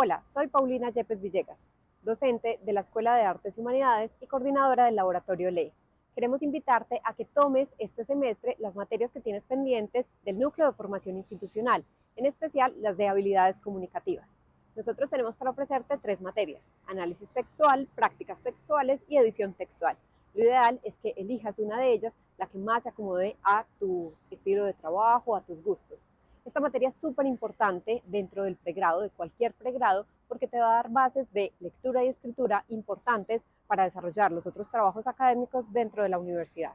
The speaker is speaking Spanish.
Hola, soy Paulina Yepes Villegas, docente de la Escuela de Artes y Humanidades y coordinadora del Laboratorio LEIS. Queremos invitarte a que tomes este semestre las materias que tienes pendientes del Núcleo de Formación Institucional, en especial las de habilidades comunicativas. Nosotros tenemos para ofrecerte tres materias, análisis textual, prácticas textuales y edición textual. Lo ideal es que elijas una de ellas, la que más se acomode a tu estilo de trabajo, a tus gustos. Esta materia es súper importante dentro del pregrado, de cualquier pregrado, porque te va a dar bases de lectura y escritura importantes para desarrollar los otros trabajos académicos dentro de la universidad.